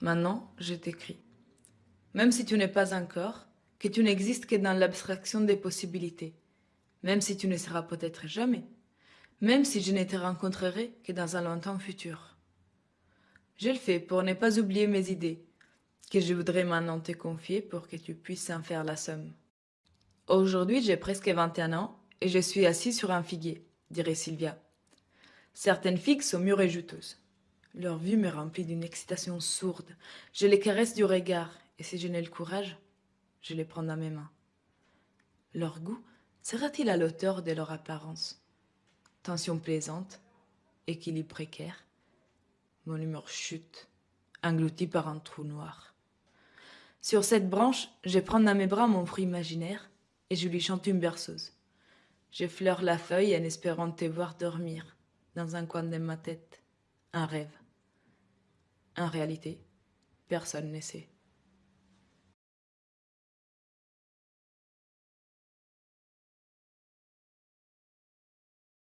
Maintenant, je t'écris. Même si tu n'es pas un corps, que tu n'existes que dans l'abstraction des possibilités, même si tu ne seras peut-être jamais, même si je ne te rencontrerai que dans un lointain futur. Je le fais pour ne pas oublier mes idées, que je voudrais maintenant te confier pour que tu puisses en faire la somme. Aujourd'hui, j'ai presque 21 ans et je suis assis sur un figuier, dirait Sylvia. Certaines figues sont mûres et juteuses. Leur vue me remplit d'une excitation sourde. Je les caresse du regard et si je n'ai le courage, je les prends dans mes mains. Leur goût sera-t-il à l'auteur de leur apparence? Tension plaisante, équilibre précaire. Mon humeur chute, englouti par un trou noir. Sur cette branche, je prends dans mes bras mon fruit imaginaire et je lui chante une berceuse. J'effleure la feuille en espérant te voir dormir dans un coin de ma tête. Un rêve. En réalité, personne ne sait.